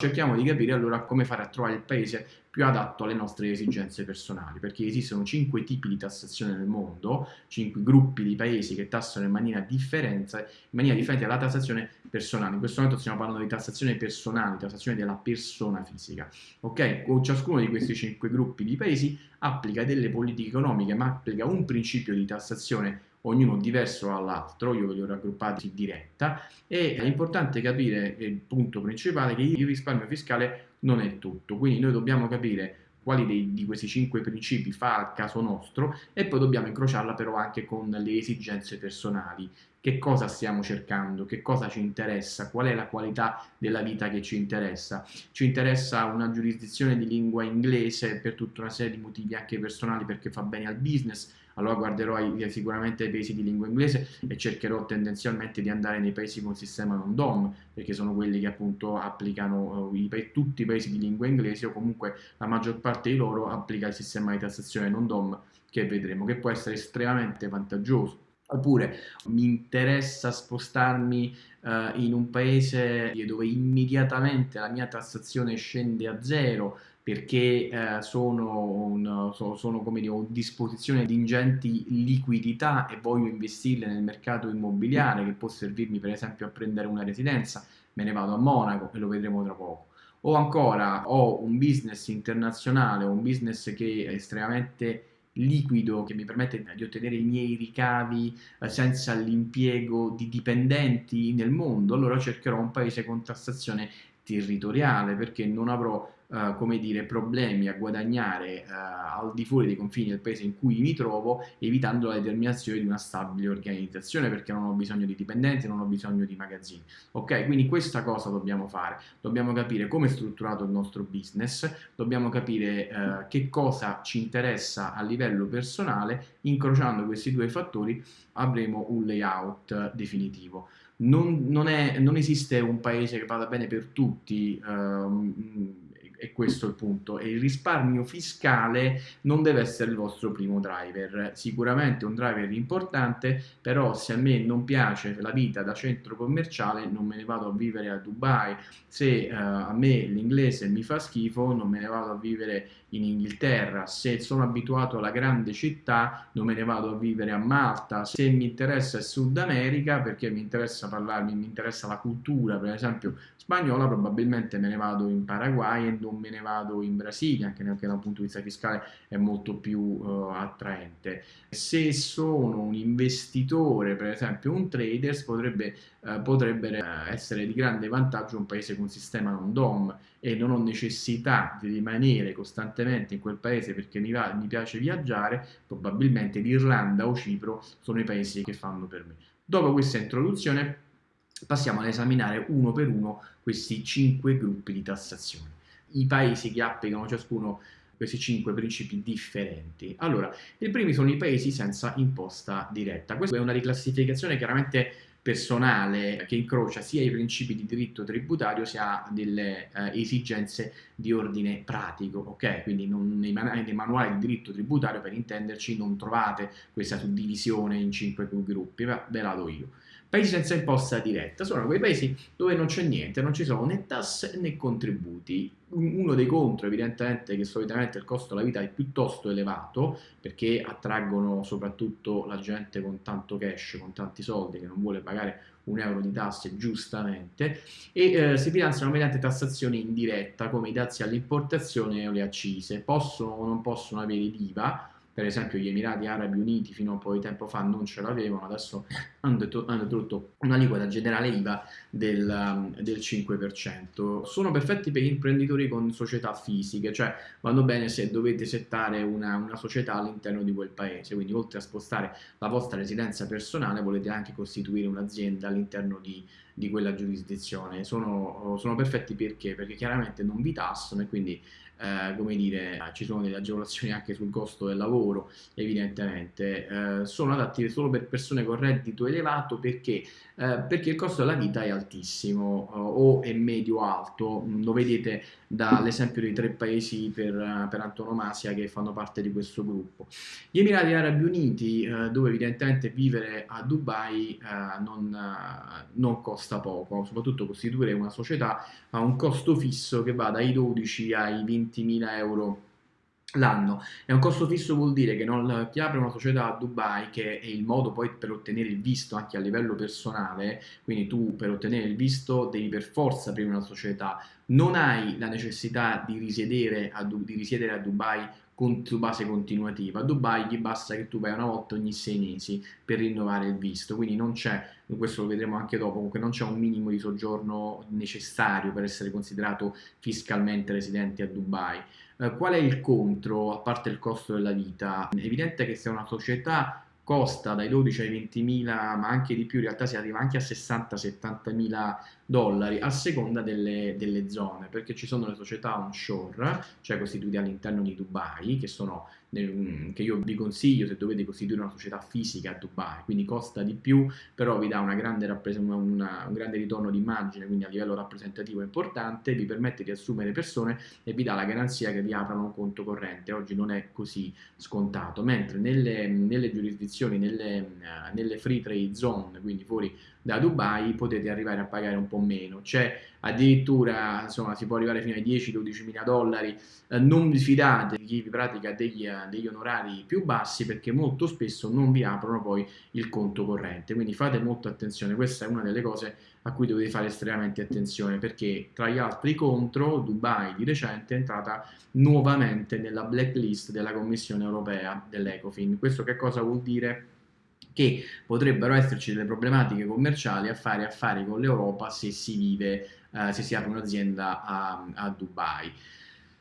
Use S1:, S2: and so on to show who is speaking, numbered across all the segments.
S1: cerchiamo di capire allora come fare a trovare il paese più adatto alle nostre esigenze personali, perché esistono cinque tipi di tassazione nel mondo, cinque gruppi di paesi che tassano in maniera, in maniera differente alla tassazione personale. In questo momento stiamo parlando di tassazione personale, tassazione della persona fisica. Ok? Ciascuno di questi cinque gruppi di paesi applica delle politiche economiche, ma applica un principio di tassazione ognuno diverso dall'altro, io ve li ho raggruppati in diretta, e è importante capire il punto principale che il risparmio fiscale non è tutto, quindi noi dobbiamo capire quali dei, di questi cinque principi fa al caso nostro e poi dobbiamo incrociarla però anche con le esigenze personali. Che cosa stiamo cercando? Che cosa ci interessa? Qual è la qualità della vita che ci interessa? Ci interessa una giurisdizione di lingua inglese per tutta una serie di motivi anche personali perché fa bene al business, allora guarderò ai, sicuramente ai paesi di lingua inglese e cercherò tendenzialmente di andare nei paesi con sistema non DOM, perché sono quelli che appunto applicano uh, i, tutti i paesi di lingua inglese o comunque la maggior parte di loro applica il sistema di tassazione non DOM che vedremo, che può essere estremamente vantaggioso. Oppure mi interessa spostarmi uh, in un paese dove immediatamente la mia tassazione scende a zero, perché eh, sono, un, sono come dire, a disposizione di ingenti liquidità e voglio investirle nel mercato immobiliare che può servirmi per esempio a prendere una residenza, me ne vado a Monaco e lo vedremo tra poco. O ancora ho un business internazionale, un business che è estremamente liquido che mi permette di ottenere i miei ricavi eh, senza l'impiego di dipendenti nel mondo, allora cercherò un paese con tassazione territoriale perché non avrò Uh, come dire, problemi a guadagnare uh, al di fuori dei confini del paese in cui mi trovo, evitando la determinazione di una stabile organizzazione, perché non ho bisogno di dipendenti, non ho bisogno di magazzini. Ok, quindi questa cosa dobbiamo fare, dobbiamo capire come è strutturato il nostro business, dobbiamo capire uh, che cosa ci interessa a livello personale, incrociando questi due fattori avremo un layout definitivo. Non, non, è, non esiste un paese che vada bene per tutti, um, è questo il punto, e il risparmio fiscale non deve essere il vostro primo driver, sicuramente un driver importante, però se a me non piace la vita da centro commerciale non me ne vado a vivere a Dubai, se uh, a me l'inglese mi fa schifo non me ne vado a vivere in Inghilterra, se sono abituato alla grande città non me ne vado a vivere a Malta, se mi interessa il Sud America perché mi interessa parlarmi, mi interessa la cultura per esempio spagnola probabilmente me ne vado in Paraguay e non me ne vado in Brasile anche da un punto di vista fiscale è molto più uh, attraente se sono un investitore per esempio un trader potrebbe, uh, potrebbe essere di grande vantaggio un paese con sistema non DOM e non ho necessità di rimanere costantemente in quel paese perché mi, va, mi piace viaggiare, probabilmente l'Irlanda o Cipro sono i paesi che fanno per me. Dopo questa introduzione passiamo ad esaminare uno per uno questi cinque gruppi di tassazione. I paesi che applicano ciascuno questi cinque principi differenti. Allora, i primi sono i paesi senza imposta diretta. Questa è una riclassificazione chiaramente personale che incrocia sia i principi di diritto tributario sia delle eh, esigenze di ordine pratico, ok? Quindi non, nei, man nei, manuali di diritto tributario, per intenderci, non trovate questa suddivisione in cinque gruppi, ve la do io. Paesi senza imposta diretta sono quei paesi dove non c'è niente, non ci sono né tasse né contributi. Uno dei contro evidentemente è che solitamente il costo della vita è piuttosto elevato perché attraggono soprattutto la gente con tanto cash, con tanti soldi che non vuole pagare un euro di tasse giustamente e eh, si finanziano mediante tassazione indiretta come i dazi all'importazione o le accise. Possono o non possono avere l'IVA per esempio gli Emirati Arabi Uniti fino a un po' di tempo fa non ce l'avevano, adesso hanno, introdotto un'aliquota generale IVA del, um, del, 5%. Sono perfetti per gli imprenditori con società fisiche, cioè vanno bene se dovete settare una, una società all'interno di quel paese, quindi oltre a spostare la vostra residenza personale volete anche costituire un'azienda all'interno di, di quella giurisdizione. Sono, sono perfetti perché? Perché chiaramente non vi tassano e quindi eh, come dire, ci sono delle agevolazioni anche sul costo del lavoro, evidentemente, eh, sono adatti solo per persone con reddito elevato perché, eh, perché il costo della vita è altissimo eh, o è medio-alto, lo vedete dall'esempio dei tre paesi per, per, antonomasia che fanno parte di questo gruppo. Gli Emirati Arabi Uniti, eh, dove evidentemente vivere a Dubai eh, non, non costa poco, soprattutto costituire una società ha un costo fisso che va dai 12 ai 20.000 euro l'anno. E un costo fisso vuol dire che non, chi apre una società a Dubai, che è il modo poi per ottenere il visto anche a livello personale, quindi tu per ottenere il visto devi per forza aprire una società, non hai la necessità di risiedere a, di risiedere a Dubai su base continuativa. A Dubai gli basta che tu vai una volta ogni sei mesi per rinnovare il visto, quindi non c'è, questo lo vedremo anche dopo, comunque non c'è un minimo di soggiorno necessario per essere considerato fiscalmente residente a Dubai. Eh, qual è il contro, a parte il costo della vita? È evidente che se una società costa dai 12 ai 20 mila, ma anche di più, in realtà si arriva anche a 60-70 mila dollari a seconda delle, delle, zone, perché ci sono le società onshore, cioè costituite all'interno di Dubai, che, sono, mm, che io vi consiglio se dovete costituire una società fisica a Dubai, quindi costa di più, però vi dà una grande una, un grande ritorno di immagine, quindi a livello rappresentativo importante, vi permette di assumere persone e vi dà la garanzia che vi aprano un conto corrente. Oggi non è così scontato, mentre nelle, nelle giurisdizioni, nelle, nelle free trade zone, quindi fuori da Dubai potete arrivare a pagare un po' meno, c'è addirittura insomma si può arrivare fino ai 10-12 mila dollari, eh, non vi fidate di chi vi pratica degli, degli, onorari più bassi perché molto spesso non vi aprono poi il conto corrente, quindi fate molta attenzione, questa è una delle cose a cui dovete fare estremamente attenzione perché tra gli altri contro Dubai di recente è entrata nuovamente nella blacklist della Commissione Europea dell'Ecofin, questo che cosa vuol dire? che potrebbero esserci delle problematiche commerciali a fare affari con l'Europa se si vive, eh, se si apre un'azienda a, a Dubai.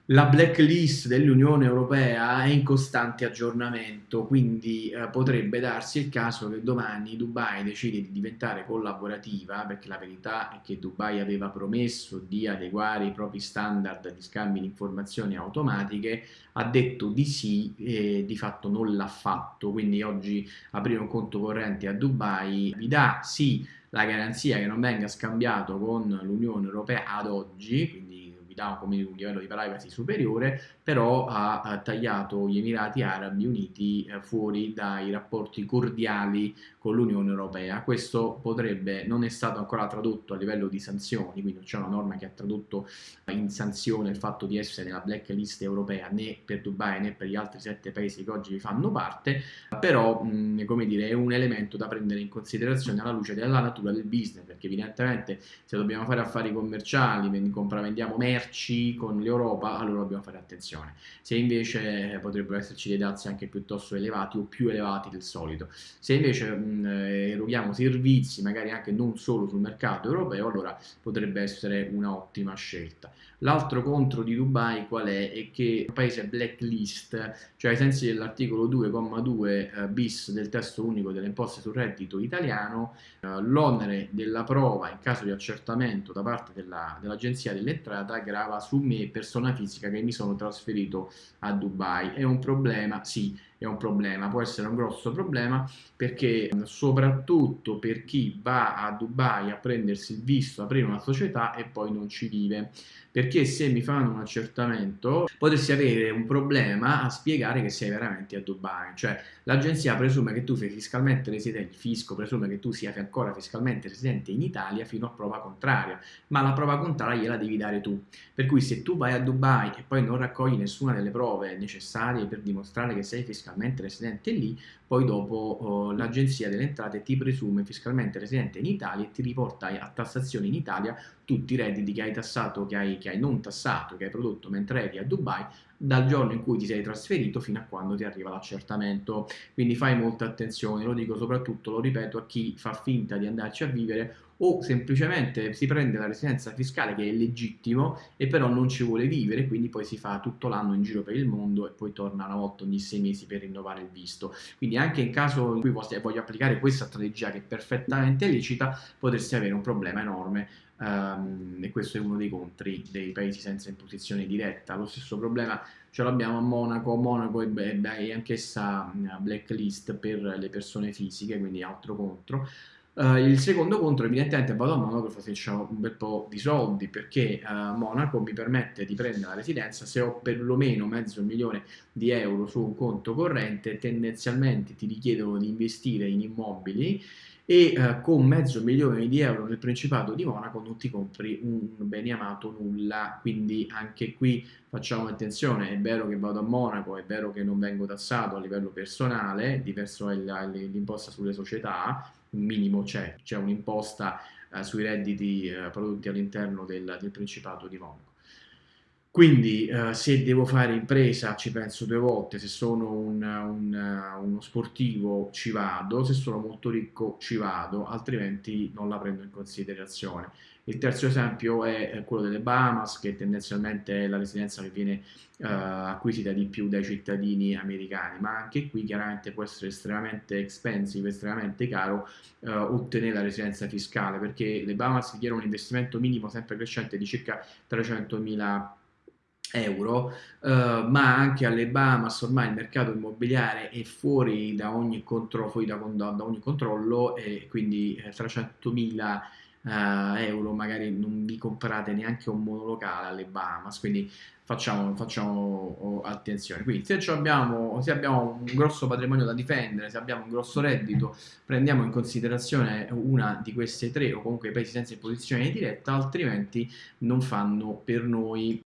S1: La blacklist dell'Unione Europea è in costante aggiornamento, quindi eh, potrebbe darsi il caso che domani Dubai decide di diventare collaborativa, perché la verità è che Dubai aveva promesso di adeguare i propri standard di scambio di informazioni automatiche, ha detto di sì e di fatto non l'ha fatto, quindi oggi aprire un conto corrente a Dubai vi dà sì la garanzia che non venga scambiato con l'Unione Europea ad oggi, quindi dà un livello di privacy superiore, però ha, ha tagliato gli Emirati Arabi Uniti eh, fuori dai rapporti cordiali con l'Unione Europea. Questo potrebbe, non è stato ancora tradotto a livello di sanzioni, quindi c'è una norma che ha tradotto in sanzione il fatto di essere nella blacklist europea né per Dubai né per gli altri sette paesi che oggi vi fanno parte, però mh, come dire, è un elemento da prendere in considerazione alla luce della natura del business, perché evidentemente se dobbiamo fare affari commerciali, compravendiamo merci, con l'Europa, allora dobbiamo fare attenzione. Se invece potrebbero esserci dei dazi anche piuttosto elevati o più elevati del solito. Se invece mh, eroghiamo servizi, magari anche non solo sul mercato europeo, allora potrebbe essere un'ottima scelta. L'altro contro di Dubai qual è? È che è un paese blacklist, cioè ai sensi dell'articolo 2,2 eh, bis del testo unico delle imposte sul reddito italiano, eh, l'onere della prova in caso di accertamento da parte dell'Agenzia dell dell'entrata grava su me, persona fisica, che mi sono trasferito a Dubai. È un problema? Sì, è un problema, può essere un grosso problema perché soprattutto per chi va a Dubai a prendersi il visto, aprire una società e poi non ci vive perché se mi fanno un accertamento potresti avere un problema a spiegare che sei veramente a Dubai, cioè l'agenzia presume che tu sei fiscalmente residente, il fisco presume che tu sia ancora fiscalmente residente in Italia fino a prova contraria, ma la prova contraria gliela devi dare tu, per cui se tu vai a Dubai e poi non raccogli nessuna delle prove necessarie per dimostrare che sei fiscalmente residente lì, poi dopo oh, l'agenzia delle entrate ti presume fiscalmente residente in Italia e ti riporta a tassazione in Italia tutti i redditi che hai tassato, che hai, che hai non tassato, che hai prodotto mentre eri a Dubai dal giorno in cui ti sei trasferito fino a quando ti arriva l'accertamento. Quindi fai molta attenzione, lo dico soprattutto, lo ripeto, a chi fa finta di andarci a vivere o semplicemente si prende la residenza fiscale che è legittimo e però non ci vuole vivere, quindi poi si fa tutto l'anno in giro per il mondo e poi torna una volta ogni sei mesi per rinnovare il visto. Quindi anche in caso in cui voglio applicare questa strategia che è perfettamente lecita, potresti avere un problema enorme um, e questo è uno dei contri dei paesi senza imposizione diretta. Lo stesso problema ce l'abbiamo a Monaco, Monaco è, è anch'essa blacklist per le persone fisiche, quindi altro contro. Uh, il secondo contro evidentemente vado a Monaco perché faccio un bel po' di soldi perché uh, Monaco mi permette di prendere la residenza se ho perlomeno mezzo milione di euro su un conto corrente tendenzialmente ti richiedono di investire in immobili e uh, con mezzo milione di euro nel Principato di Monaco non ti compri un bene amato nulla quindi anche qui facciamo attenzione è vero che vado a Monaco è vero che non vengo tassato a livello personale diverso è l'imposta sulle società un minimo c'è, c'è un'imposta eh, sui redditi eh, prodotti all'interno del, del, Principato di Monaco. Quindi eh, se devo fare impresa ci penso due volte, se sono un, un, uno sportivo ci vado, se sono molto ricco ci vado, altrimenti non la prendo in considerazione. Il terzo esempio è quello delle Bahamas, che tendenzialmente è la residenza che viene uh, acquisita di più dai cittadini americani, ma anche qui chiaramente può essere estremamente expensive, estremamente caro uh, ottenere la residenza fiscale, perché le Bahamas richiedono un investimento minimo sempre crescente di circa 300.000 euro, uh, ma anche alle Bahamas ormai il mercato immobiliare è fuori da ogni, contro, fuori da, da, da ogni controllo e quindi 300.000 uh, euro magari non vi comprate neanche un monolocale alle Bahamas, quindi facciamo, facciamo oh, attenzione. Quindi se abbiamo, se abbiamo un grosso patrimonio da difendere, se abbiamo un grosso reddito, prendiamo in considerazione una di queste tre o comunque i paesi senza imposizione diretta, altrimenti non fanno per noi